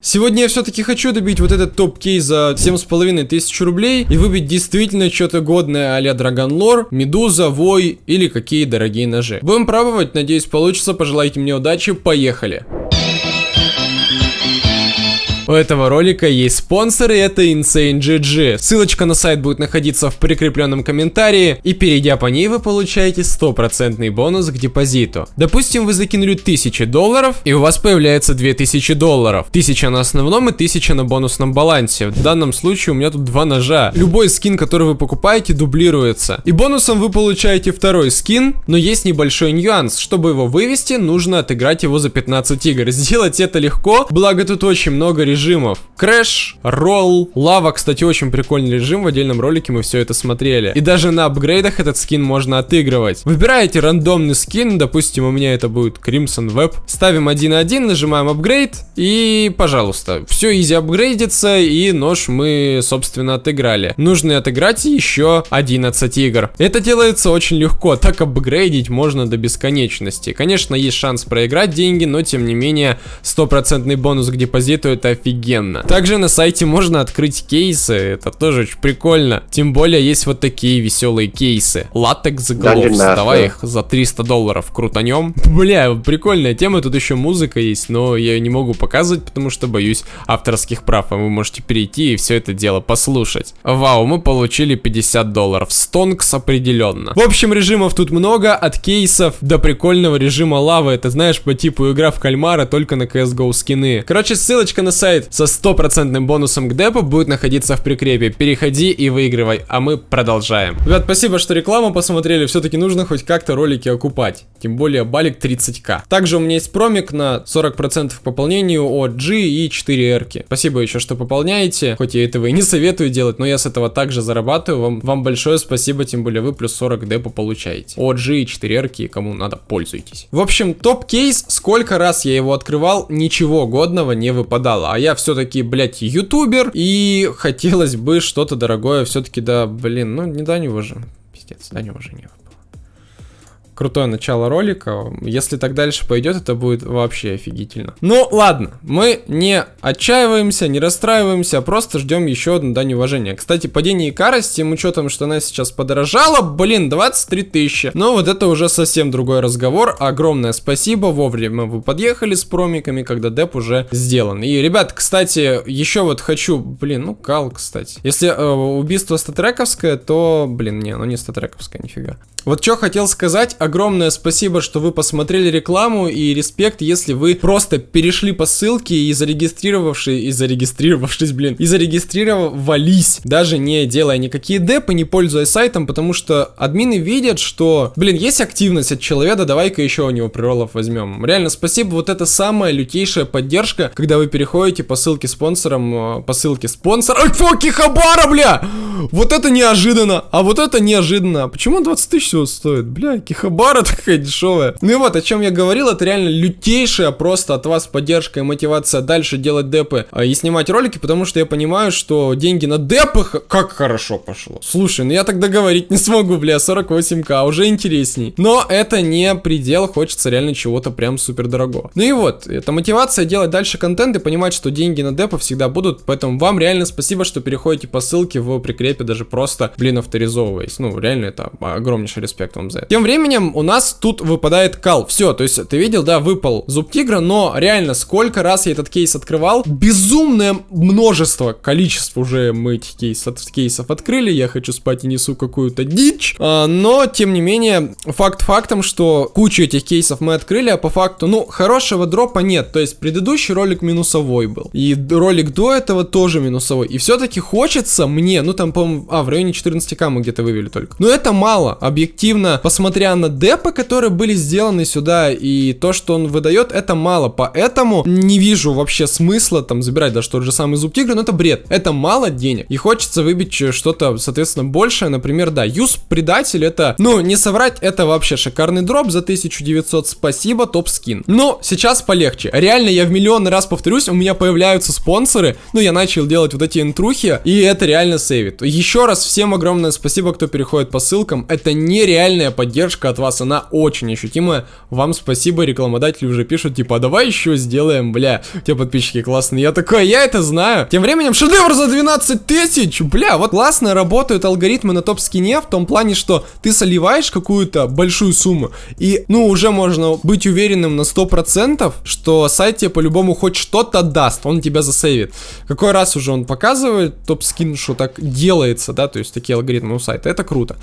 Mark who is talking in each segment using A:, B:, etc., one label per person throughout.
A: Сегодня я все-таки хочу добить вот этот топ-кейс за 7,5 тысяч рублей и выбить действительно что-то годное а-ля Драгонлор, Медуза, Вой или какие дорогие ножи. Будем пробовать, надеюсь получится, пожелайте мне удачи, поехали! У этого ролика есть спонсор, и это Insane GG. Ссылочка на сайт будет находиться в прикрепленном комментарии, и перейдя по ней вы получаете стопроцентный бонус к депозиту. Допустим, вы закинули 1000 долларов, и у вас появляется 2000 долларов. 1000 на основном и 1000 на бонусном балансе. В данном случае у меня тут два ножа. Любой скин, который вы покупаете, дублируется. И бонусом вы получаете второй скин, но есть небольшой нюанс. Чтобы его вывести, нужно отыграть его за 15 игр. Сделать это легко, благо тут очень много режимов режимов. Crash, roll, лава, кстати, очень прикольный режим, в отдельном ролике мы все это смотрели. И даже на апгрейдах этот скин можно отыгрывать. Выбираете рандомный скин, допустим, у меня это будет Crimson Web. Ставим 1.1, нажимаем апгрейд, и, пожалуйста, все easy апгрейдится, и нож мы, собственно, отыграли. Нужно отыграть еще 11 игр. Это делается очень легко, так апгрейдить можно до бесконечности. Конечно, есть шанс проиграть деньги, но, тем не менее, стопроцентный бонус к депозиту это офигенно офигенно. Также на сайте можно открыть кейсы, это тоже очень прикольно. Тем более есть вот такие веселые кейсы. Латекс Gloves, давай их за 300 долларов крутанем. Бля, прикольная тема, тут еще музыка есть, но я ее не могу показывать, потому что боюсь авторских прав, а вы можете перейти и все это дело послушать. Вау, мы получили 50 долларов, стонкс определенно. В общем, режимов тут много, от кейсов до прикольного режима лавы, это знаешь, по типу игра в кальмара, только на CSGO скины. Короче, ссылочка на сайт со стопроцентным бонусом к депу будет находиться в прикрепе. Переходи и выигрывай, а мы продолжаем. Ребят, спасибо, что рекламу посмотрели. Все-таки нужно хоть как-то ролики окупать. Тем более балик 30к. Также у меня есть промик на 40% к пополнению от G и 4 r -ки. Спасибо еще, что пополняете. Хоть я этого и не советую делать, но я с этого также зарабатываю. Вам, вам большое спасибо, тем более вы плюс 40 депо получаете. От G и 4 r -ки, кому надо, пользуйтесь. В общем, топ-кейс, сколько раз я его открывал, ничего годного не выпадало. А я все-таки, блядь, ютубер, и хотелось бы что-то дорогое все-таки, да, блин, ну не до него же. Пиздец, до него же не крутое начало ролика. Если так дальше пойдет, это будет вообще офигительно. Ну, ладно, мы не отчаиваемся, не расстраиваемся, а просто ждем еще одну дань уважения. Кстати, падение Икара с тем учетом, что она сейчас подорожала, блин, 23 тысячи. Но вот это уже совсем другой разговор. Огромное спасибо, вовремя вы подъехали с промиками, когда деп уже сделан. И, ребят, кстати, еще вот хочу, блин, ну кал, кстати. Если э, убийство статрековское, то, блин, не, ну не статрековское, нифига. Вот что хотел сказать, огромное спасибо, что вы посмотрели рекламу и респект, если вы просто перешли по ссылке и зарегистрировавшись, и зарегистрировавшись, блин, и зарегистрировались, даже не делая никакие депы, не пользуясь сайтом, потому что админы видят, что, блин, есть активность от человека, давай-ка еще у него приролов возьмем. Реально, спасибо, вот это самая лютейшая поддержка, когда вы переходите по ссылке спонсором, э, по ссылке спонсор... Ай, фоки хабара, бля! Вот это неожиданно, а вот это неожиданно. Почему 20 тысяч всего стоит? Бля, кихабара такая дешевая. Ну и вот, о чем я говорил, это реально лютейшая просто от вас поддержка и мотивация дальше делать депы а, и снимать ролики, потому что я понимаю, что деньги на депах как хорошо пошло. Слушай, ну я тогда говорить не смогу, бля, 48к, уже интересней. Но это не предел, хочется реально чего-то прям супер дорого. Ну и вот, это мотивация делать дальше контент и понимать, что деньги на депы всегда будут, поэтому вам реально спасибо, что переходите по ссылке в прикрепе, даже просто, блин, авторизовываясь. Ну, реально это огромнейший респект вам за это. Тем временем у нас тут выпадает кал. Все, то есть ты видел, да, выпал зуб тигра, но реально сколько раз я этот кейс открывал, безумное множество, количество уже мы этих кейсов, кейсов открыли, я хочу спать и несу какую-то дичь, а, но тем не менее, факт фактом, что кучу этих кейсов мы открыли, а по факту, ну, хорошего дропа нет, то есть предыдущий ролик минусовой был, и ролик до этого тоже минусовой, и все-таки хочется мне, ну там, по-моему, а, в районе 14к мы где-то вывели только, но это мало, объективно, посмотря на депы, которые были сделаны сюда, и то, что он выдает, это мало. Поэтому не вижу вообще смысла там забирать даже тот же самый зуб тигра, но это бред. Это мало денег. И хочется выбить что-то, соответственно, большее. Например, да, юз предатель это, ну, не соврать, это вообще шикарный дроп за 1900. Спасибо, топ скин. Но сейчас полегче. Реально, я в миллион раз повторюсь, у меня появляются спонсоры. Ну, я начал делать вот эти интрухи, и это реально сейвит. Еще раз всем огромное спасибо, кто переходит по ссылкам. Это нереальная поддержка от от вас, она очень ощутимая. Вам спасибо, рекламодатели уже пишут, типа, а давай еще сделаем, бля, тебя подписчики классные. Я такой, я это знаю. Тем временем шедевр за 12 тысяч, бля, вот классно работают алгоритмы на топ-скине в том плане, что ты соливаешь какую-то большую сумму, и, ну, уже можно быть уверенным на 100%, что сайт тебе по-любому хоть что-то даст, он тебя засейвит. Какой раз уже он показывает топ-скин, что так делается, да, то есть такие алгоритмы у сайта, это круто.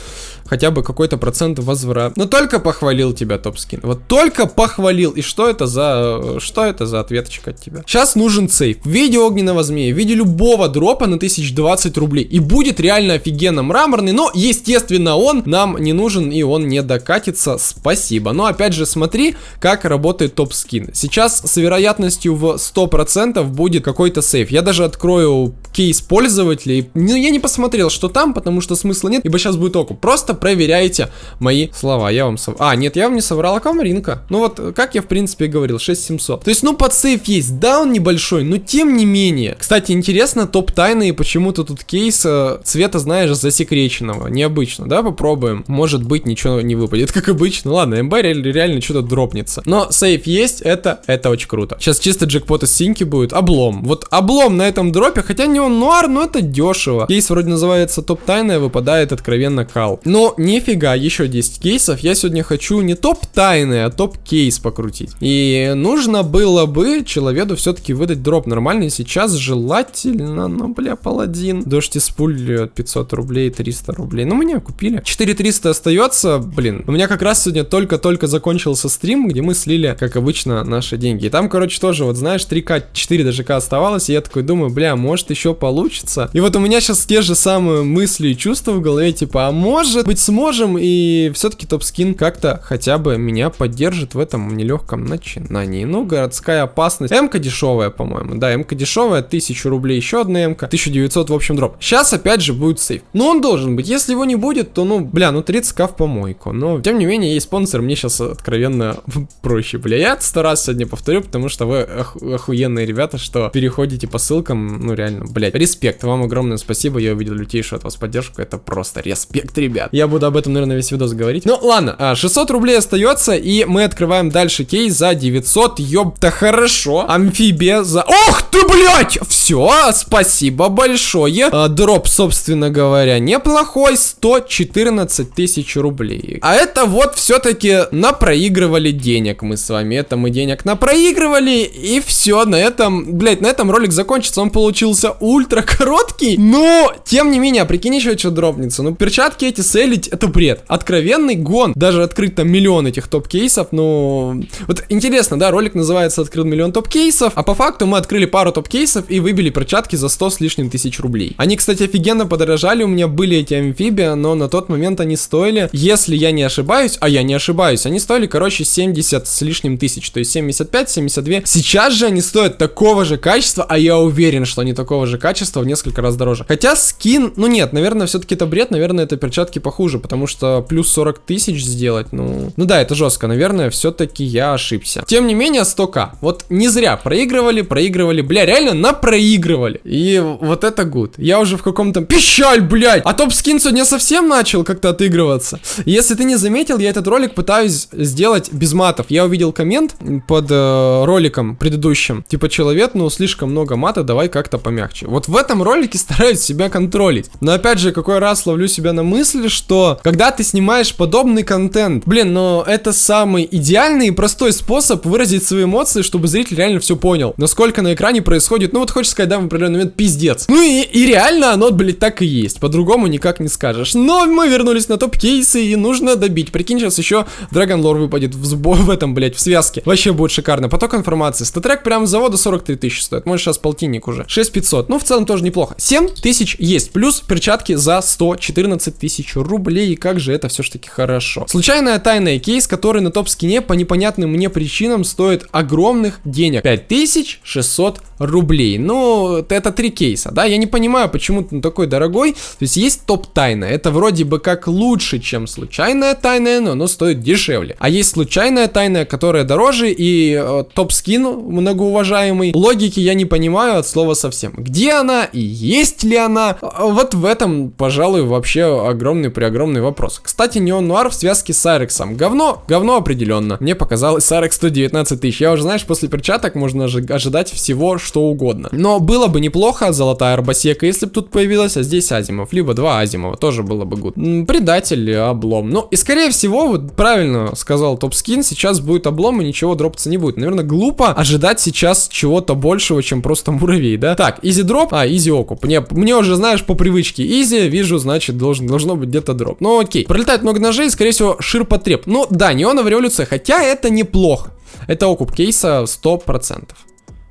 A: Хотя бы какой-то процент возврат. Но только похвалил тебя топ-скин, вот только похвалил, и что это за, что это за ответочка от тебя? Сейчас нужен сейф в виде огненного змея, в виде любого дропа на 1020 рублей, и будет реально офигенно мраморный, но, естественно, он нам не нужен, и он не докатится, спасибо. Но, опять же, смотри, как работает топ-скин. Сейчас с вероятностью в 100% будет какой-то сейф. Я даже открою кейс пользователей. Ну, я не посмотрел, что там, потому что смысла нет, ибо сейчас будет окуп. Просто проверяйте мои слова. Я вам сов... А, нет, я вам не соврал, а камринка. Ну вот, как я в принципе говорил, 6700. То есть, ну, под сейф есть. Да, он небольшой, но тем не менее. Кстати, интересно, топ тайны и почему-то тут кейс э, цвета, знаешь, засекреченного. Необычно, да, попробуем. Может быть, ничего не выпадет, как обычно. Ладно, МБ реально, реально что-то дропнется. Но сейф есть, это, это очень круто. Сейчас чисто джекпот из синьки будет. Облом. Вот облом на этом дропе, хотя не он нуар, но это дешево. Кейс вроде называется топ тайная, выпадает откровенно кал. Но нифига, еще 10 кейсов. Я сегодня хочу не топ тайны, а топ кейс покрутить. И нужно было бы человеку все-таки выдать дроп нормальный. Сейчас желательно, ну бля, паладин. Дождь из пуль 500 рублей, 300 рублей. Ну, меня купили. 4300 остается, блин. У меня как раз сегодня только-только закончился стрим, где мы слили, как обычно, наши деньги. И там, короче, тоже, вот знаешь, 3к, 4 даже к оставалось. И я такой думаю, бля, может еще получится. И вот у меня сейчас те же самые мысли и чувства в голове, типа, а может быть сможем, и все-таки топ-скин как-то хотя бы меня поддержит в этом нелегком начинании. Ну, городская опасность. М-ка дешевая, по-моему. Да, М-ка дешевая, 1000 рублей еще одна М-ка, 1900 в общем дроп. Сейчас опять же будет сейф. Но он должен быть. Если его не будет, то, ну, бля, ну 30к в помойку. Но, тем не менее, есть спонсор, мне сейчас откровенно проще, бля. Я сто раз сегодня повторю, потому что вы ох охуенные ребята, что переходите по ссылкам, ну, реально, блядь, респект. Вам огромное спасибо, я увидел лютейшую от вас поддержку, это просто респект, ребят. Я буду об этом, наверное, весь видос говорить. Ну, ладно, 600 а, рублей остается, и мы открываем дальше кейс за 900, ёпта, хорошо. Амфибия за... Ох ты, блядь! Все, спасибо большое. А, дроп, собственно говоря, неплохой, 114 тысяч рублей. А это вот все-таки напроигрывали денег мы с вами, это мы денег напроигрывали, и все, на этом, блядь, на этом ролик закончится, он получился ультра короткий, но, тем не менее, прикинь еще что дропнется, ну, перчатки эти селить, это бред, откровенный гон, даже открыть там миллион этих топ-кейсов, ну, вот интересно, да, ролик называется «Открыл миллион топ-кейсов», а по факту мы открыли пару топ-кейсов и выбили перчатки за 100 с лишним тысяч рублей. Они, кстати, офигенно подорожали, у меня были эти амфибии, но на тот момент они стоили, если я не ошибаюсь, а я не ошибаюсь, они стоили, короче, 70 с лишним тысяч, то есть 75, 72. Сейчас же они стоят такого же качества, а я уверен, что они такого же качества в несколько раз дороже. Хотя скин, ну нет, наверное, все-таки это бред, наверное, это перчатки похуже, потому что плюс 40 тысяч сделать, ну... Ну да, это жестко, наверное, все-таки я ошибся. Тем не менее, 100к. Вот не зря проигрывали, проигрывали, бля, реально напроигрывали. И вот это гуд. Я уже в каком-то... Пищаль, блядь! А топ-скин сегодня совсем начал как-то отыгрываться. Если ты не заметил, я этот ролик пытаюсь сделать без матов. Я увидел коммент под э, роликом предыдущим. Типа, человек, ну, слишком много мата, давай как-то помягче. Вот в этом ролике стараюсь себя контролить. Но опять же, какой раз ловлю себя на мысли, что когда ты снимаешь подобный контент, блин, но это самый идеальный и простой способ выразить свои эмоции, чтобы зритель реально все понял. Насколько на экране происходит, ну вот хочешь сказать, да, в определенный момент пиздец. Ну и, и реально оно, блядь, так и есть. По-другому никак не скажешь. Но мы вернулись на топ-кейсы и нужно добить. Прикинь, сейчас еще Dragon Lore выпадет в, в этом, блядь, в связке. Вообще будет шикарно. Поток информации. Статрек прям с завода 43 тысячи стоит. Может сейчас полтинник уже. 6500. Ну в целом тоже неплохо. 7 тысяч есть. Плюс перчатки за 114 тысяч рублей. И как же это все-таки хорошо. Случайная тайная кейс, который на топ-скине по непонятным мне причинам стоит огромных денег. 5600 рублей. Ну, это три кейса, да? Я не понимаю, почему он такой дорогой. То есть есть топ-тайна. Это вроде бы как лучше, чем случайная тайная, но оно стоит дешевле. А есть случайная тайная, которая дороже, и э, топ-скин многоуважаемый. Логики я не понимаю от слова совсем. Где она и есть ли она. А, вот в этом, пожалуй, вообще огромный при огромный вопрос. Кстати, Neon Noir в связке с Арексом. Говно, говно определенно. Мне показалось Арекс 119 тысяч. Я уже, знаешь, после перчаток можно ожидать всего, что угодно. Но было бы неплохо, золотая арабеска, если бы тут появилась, а здесь Азимов. Либо два Азимова, тоже было бы good. Предатель, облом. Ну, и скорее всего, вот правильно сказал Top Skin, сейчас будет облом и ничего дропаться не будет. Наверное, глупо ожидать сейчас чего-то большего, чем просто муравей, да? Так, easy дроп, а, easy окуп. Мне, мне уже, знаешь, по привычке easy, вижу, значит, должен, должно быть где-то дроп. Ну, окей. Пролетает много ножей, скорее всего, ширпотреб. Ну, да, неоновая революция, хотя это неплохо. Это окуп кейса 100%.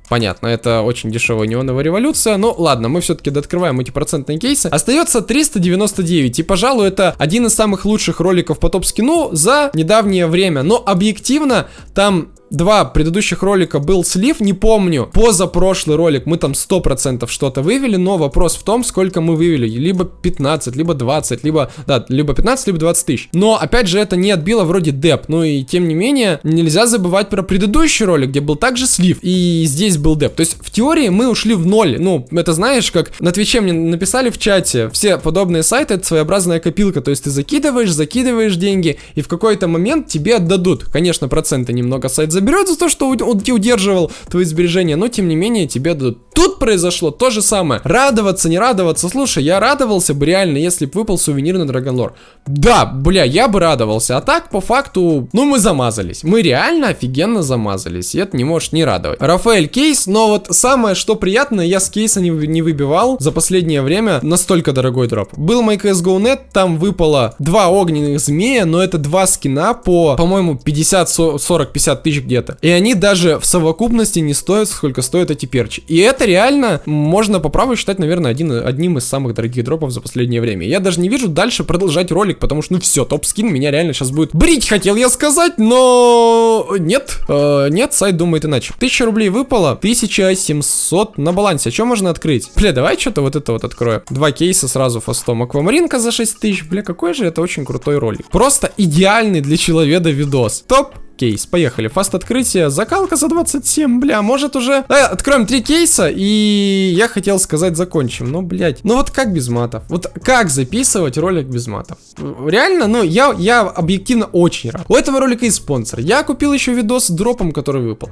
A: Понятно, это очень дешевая неоновая революция. Но ладно, мы все-таки дооткрываем эти процентные кейсы. Остается 399. И, пожалуй, это один из самых лучших роликов по топ-скину за недавнее время. Но объективно, там два предыдущих ролика был слив, не помню. Позапрошлый ролик мы там 100% что-то вывели, но вопрос в том, сколько мы вывели. Либо 15, либо 20, либо, да, либо 15, либо 20 тысяч. Но, опять же, это не отбило вроде деп. Ну и, тем не менее, нельзя забывать про предыдущий ролик, где был также слив, и здесь был деп. То есть, в теории мы ушли в ноль. Ну, это знаешь, как на Твиче мне написали в чате, все подобные сайты, это своеобразная копилка. То есть, ты закидываешь, закидываешь деньги, и в какой-то момент тебе отдадут. Конечно, проценты немного сайт заберет за то, что он удерживал твои сбережения, но тем не менее тебе дадут. Тут произошло то же самое. Радоваться, не радоваться. Слушай, я радовался бы реально, если бы выпал сувенир на Драгонлор. Да, бля, я бы радовался. А так, по факту, ну мы замазались. Мы реально офигенно замазались. И это не может не радовать. Рафаэль кейс, но вот самое, что приятное, я с кейса не, не выбивал за последнее время настолько дорогой дроп. Был мой CSGO.net, там выпало два огненных змея, но это два скина по, по-моему, 50, 40, 50 тысяч где-то. И они даже в совокупности не стоят, сколько стоят эти перчи. И это реально можно по праву считать, наверное, один, одним из самых дорогих дропов за последнее время. Я даже не вижу дальше продолжать ролик, потому что, ну все, топ-скин меня реально сейчас будет брить, хотел я сказать, но нет, э, нет, сайт думает иначе. 1000 рублей выпало, 1700 на балансе. А что можно открыть? Бля, давай что-то вот это вот открою. Два кейса сразу фастом. Аквамаринка за 6000. Бля, какой же это очень крутой ролик. Просто идеальный для человека видос. Топ кейс. Поехали. Фаст открытие. Закалка за 27. Бля, может уже... Э, откроем три кейса. И я хотел сказать закончим. Но, блядь. Ну вот как без матов? Вот как записывать ролик без матов? Реально, ну я, я объективно очень рад. У этого ролика есть спонсор. Я купил еще видос с дропом, который выпал.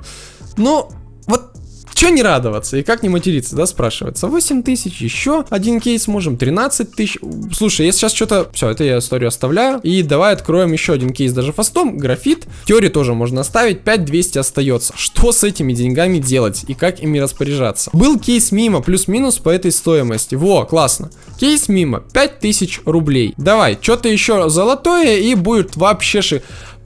A: Но вот Че не радоваться и как не материться, да, спрашивается. 8 тысяч, еще один кейс можем, 13 тысяч. Слушай, я сейчас что-то... Все, это я историю оставляю. И давай откроем еще один кейс даже фастом. Графит. Теории тоже можно оставить. 5200 остается. Что с этими деньгами делать и как ими распоряжаться? Был кейс мимо, плюс-минус по этой стоимости. Во, классно. Кейс мимо, 5000 рублей. Давай, что-то еще золотое и будет вообще ши...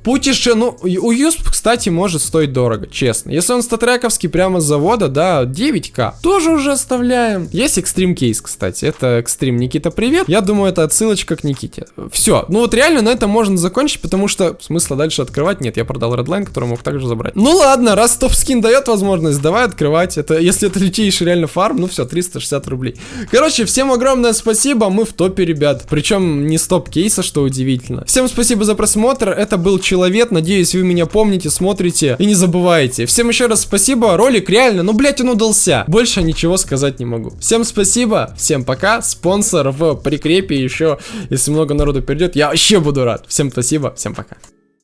A: Путеше, ну, у Юсп, кстати, может стоить дорого, честно. Если он статрековский прямо с завода, да, 9к, тоже уже оставляем. Есть экстрим кейс, кстати, это экстрим Никита, привет. Я думаю, это отсылочка к Никите. Все, ну вот реально на этом можно закончить, потому что смысла дальше открывать нет. Я продал Redline, который мог также забрать. Ну ладно, раз топ-скин дает возможность, давай открывать. Это, если это лютейший реально фарм, ну все, 360 рублей. Короче, всем огромное спасибо, мы в топе, ребят. Причем не стоп кейса, что удивительно. Всем спасибо за просмотр, это был Человек человек. Надеюсь, вы меня помните, смотрите и не забывайте. Всем еще раз спасибо. Ролик реально, ну, блять, он удался. Больше ничего сказать не могу. Всем спасибо, всем пока. Спонсор в прикрепе еще, если много народу перейдет, я вообще буду рад. Всем спасибо, всем пока.